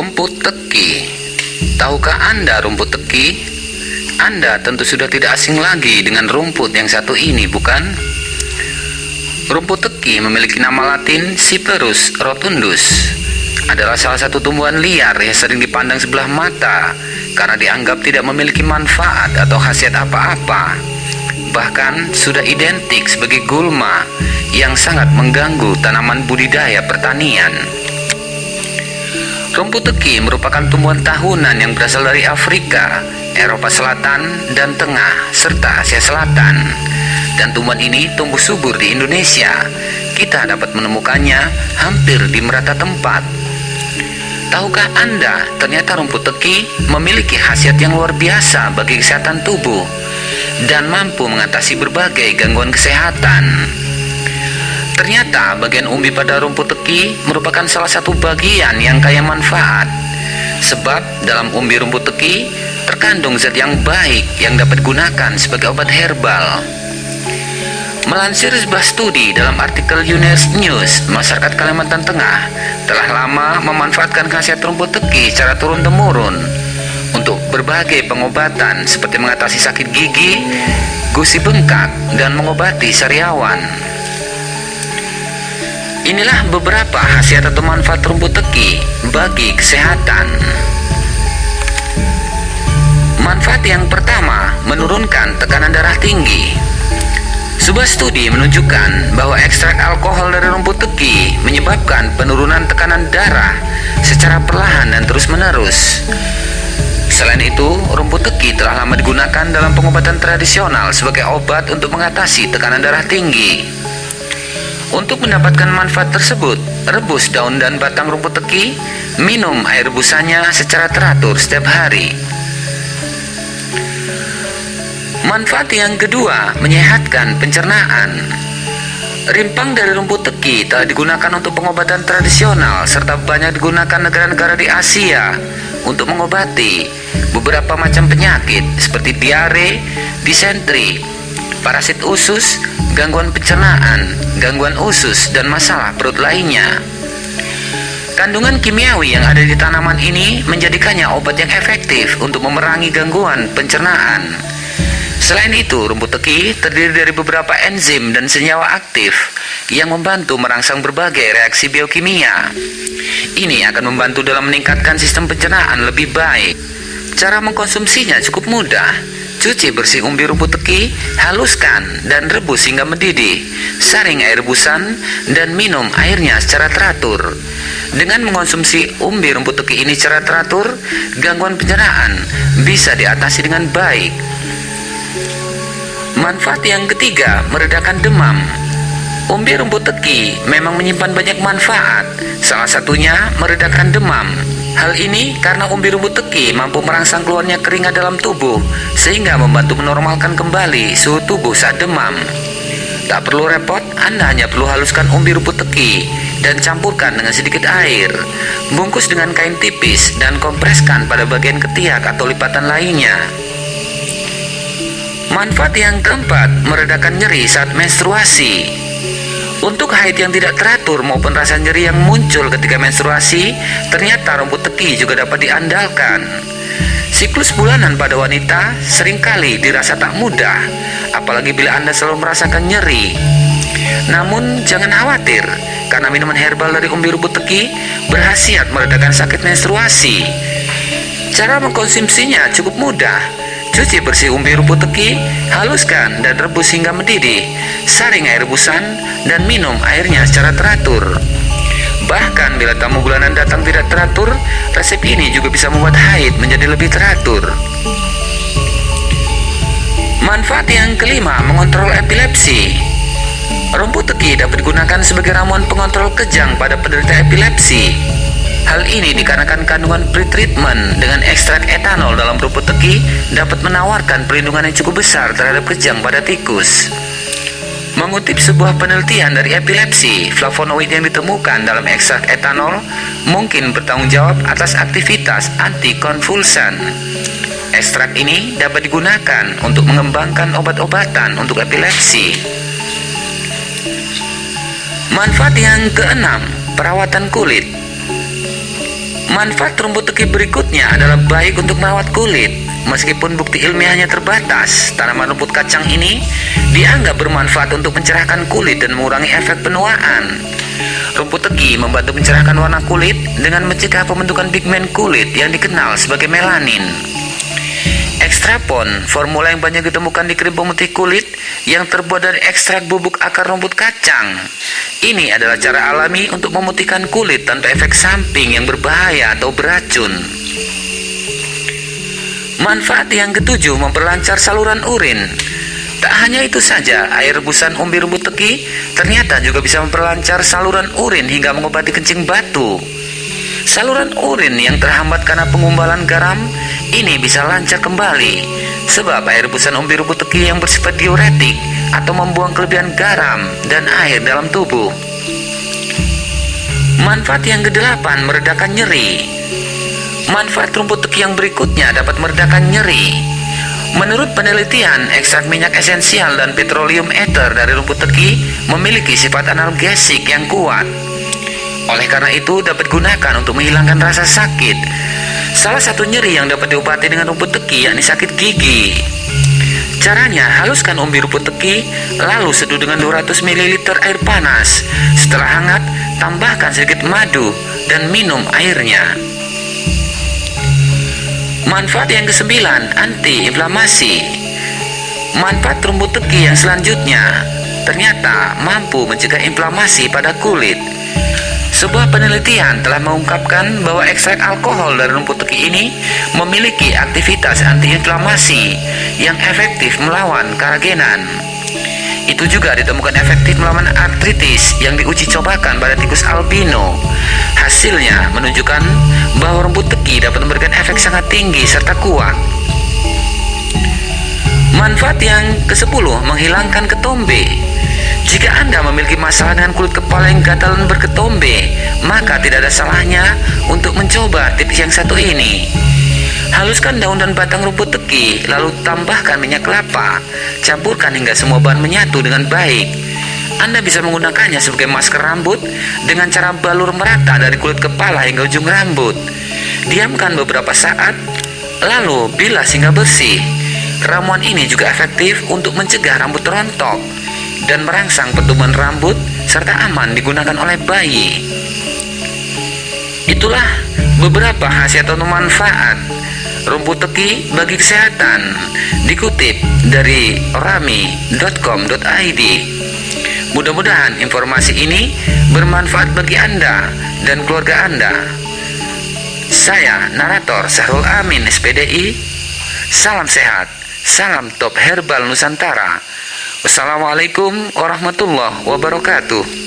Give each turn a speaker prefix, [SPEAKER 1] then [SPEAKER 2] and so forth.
[SPEAKER 1] Rumput teki. Tahukah Anda rumput teki? Anda tentu sudah tidak asing lagi dengan rumput yang satu ini, bukan? Rumput teki memiliki nama latin Cyperus rotundus. Adalah salah satu tumbuhan liar yang sering dipandang sebelah mata karena dianggap tidak memiliki manfaat atau khasiat apa-apa. Bahkan sudah identik sebagai gulma yang sangat mengganggu tanaman budidaya pertanian. Rumput teki merupakan tumbuhan tahunan yang berasal dari Afrika, Eropa Selatan, dan Tengah, serta Asia Selatan. Dan tumbuhan ini tumbuh subur di Indonesia. Kita dapat menemukannya hampir di merata tempat. Tahukah Anda, ternyata rumput teki memiliki khasiat yang luar biasa bagi kesehatan tubuh dan mampu mengatasi berbagai gangguan kesehatan. Ternyata bagian umbi pada rumput teki merupakan salah satu bagian yang kaya manfaat. Sebab dalam umbi rumput teki terkandung zat yang baik yang dapat digunakan sebagai obat herbal. Melansir sebuah studi dalam artikel UNES News, masyarakat Kalimantan Tengah telah lama memanfaatkan khasiat rumput teki secara turun-temurun untuk berbagai pengobatan seperti mengatasi sakit gigi, gusi bengkak, dan mengobati sariawan. Inilah beberapa khasiat atau manfaat rumput teki bagi kesehatan. Manfaat yang pertama, menurunkan tekanan darah tinggi. Sebuah studi menunjukkan bahwa ekstrak alkohol dari rumput teki menyebabkan penurunan tekanan darah secara perlahan dan terus-menerus. Selain itu, rumput teki telah lama digunakan dalam pengobatan tradisional sebagai obat untuk mengatasi tekanan darah tinggi. Untuk mendapatkan manfaat tersebut, rebus daun dan batang rumput teki, minum air rebusannya secara teratur setiap hari. Manfaat yang kedua, menyehatkan pencernaan. Rimpang dari rumput teki telah digunakan untuk pengobatan tradisional serta banyak digunakan negara-negara di Asia untuk mengobati beberapa macam penyakit seperti diare, disentri, parasit usus, gangguan pencernaan, gangguan usus, dan masalah perut lainnya. Kandungan kimiawi yang ada di tanaman ini menjadikannya obat yang efektif untuk memerangi gangguan pencernaan. Selain itu, rumput teki terdiri dari beberapa enzim dan senyawa aktif yang membantu merangsang berbagai reaksi biokimia. Ini akan membantu dalam meningkatkan sistem pencernaan lebih baik. Cara mengkonsumsinya cukup mudah Cuci bersih umbi rumput teki, haluskan dan rebus hingga mendidih. Saring air rebusan dan minum airnya secara teratur. Dengan mengonsumsi umbi rumput teki ini secara teratur, gangguan pencernaan bisa diatasi dengan baik. Manfaat yang ketiga, meredakan demam. Umbi rumput teki memang menyimpan banyak manfaat, salah satunya meredakan demam. Hal ini karena umbi rumput teki mampu merangsang keluarnya keringat dalam tubuh sehingga membantu menormalkan kembali suhu tubuh saat demam. Tak perlu repot, Anda hanya perlu haluskan umbi rumput teki dan campurkan dengan sedikit air. Bungkus dengan kain tipis dan kompreskan pada bagian ketiak atau lipatan lainnya. Manfaat yang keempat, meredakan nyeri saat menstruasi. Untuk haid yang tidak teratur maupun rasa nyeri yang muncul ketika menstruasi, ternyata rumput teki juga dapat diandalkan. Siklus bulanan pada wanita sering kali dirasa tak mudah, apalagi bila Anda selalu merasakan nyeri. Namun jangan khawatir, karena minuman herbal dari umbi rumput teki berhasiat meredakan sakit menstruasi. Cara mengkonsumsinya cukup mudah, Cuci bersih umbi rumput teki, haluskan dan rebus hingga mendidih. Saring air rebusan dan minum airnya secara teratur. Bahkan bila tamu bulanan datang tidak teratur, resep ini juga bisa membuat haid menjadi lebih teratur. Manfaat yang kelima, mengontrol epilepsi. Rumput teki dapat digunakan sebagai ramuan pengontrol kejang pada penderita epilepsi. Hal ini dikarenakan kandungan pretreatment dengan ekstrak etanol dalam rumput teki dapat menawarkan perlindungan yang cukup besar terhadap kejang pada tikus. Mengutip sebuah penelitian dari epilepsi, flavonoid yang ditemukan dalam ekstrak etanol mungkin bertanggung jawab atas aktivitas antikonvulsan. Ekstrak ini dapat digunakan untuk mengembangkan obat-obatan untuk epilepsi. Manfaat yang keenam, perawatan kulit. Manfaat rumput teki berikutnya adalah baik untuk merawat kulit. Meskipun bukti ilmiahnya terbatas, tanaman rumput kacang ini dianggap bermanfaat untuk mencerahkan kulit dan mengurangi efek penuaan. Rumput teki membantu mencerahkan warna kulit dengan mencegah pembentukan pigmen kulit yang dikenal sebagai melanin. Ekstrapon, formula yang banyak ditemukan di krim pemutih kulit yang terbuat dari ekstrak bubuk akar rumput kacang. Ini adalah cara alami untuk memutihkan kulit tanpa efek samping yang berbahaya atau beracun. Manfaat yang ketujuh memperlancar saluran urin. Tak hanya itu saja, air rebusan umbi rumput teki ternyata juga bisa memperlancar saluran urin hingga mengobati kencing batu. Saluran urin yang terhambat karena pengumbalan garam ini bisa lancar kembali sebab air rebusan umbi rumput teki yang bersifat diuretik atau membuang kelebihan garam dan air dalam tubuh. Manfaat yang kedelapan meredakan nyeri. Manfaat rumput teki yang berikutnya dapat meredakan nyeri. Menurut penelitian, ekstrak minyak esensial dan petroleum ether dari rumput teki memiliki sifat analgesik yang kuat. Oleh karena itu, dapat gunakan untuk menghilangkan rasa sakit. Salah satu nyeri yang dapat diobati dengan rumput teki yakni sakit gigi. Caranya, haluskan umbi rumput teki, lalu seduh dengan 200 ml air panas. Setelah hangat, tambahkan sedikit madu dan minum airnya. Manfaat yang kesembilan, anti-inflamasi. Manfaat rumput teki yang selanjutnya ternyata mampu mencegah inflamasi pada kulit. Sebuah penelitian telah mengungkapkan bahwa ekstrak alkohol dari rumput teki ini memiliki aktivitas antiinflamasi yang efektif melawan keragenan. Itu juga ditemukan efektif melawan artritis yang diuji cobakan pada tikus albino. Hasilnya menunjukkan bahwa rumput teki dapat memberikan efek sangat tinggi serta kuat. Manfaat yang ke-10 menghilangkan ketombe. Jika Anda memiliki masalah dengan kulit kepala yang gatal dan berketombe, maka tidak ada salahnya untuk mencoba tips yang satu ini. Haluskan daun dan batang rumput teki, lalu tambahkan minyak kelapa. Campurkan hingga semua bahan menyatu dengan baik. Anda bisa menggunakannya sebagai masker rambut dengan cara balur merata dari kulit kepala hingga ujung rambut. Diamkan beberapa saat, lalu bilas hingga bersih. Ramuan ini juga efektif untuk mencegah rambut rontok dan merangsang pertumbuhan rambut serta aman digunakan oleh bayi. Itulah beberapa khasiat atau manfaat rumput teki bagi kesehatan dikutip dari rami.com.id. Mudah-mudahan informasi ini bermanfaat bagi Anda dan keluarga Anda. Saya narator Sahrul Amin SPDI. Salam sehat, salam top herbal Nusantara. Wassalamualaikum warahmatullahi wabarakatuh.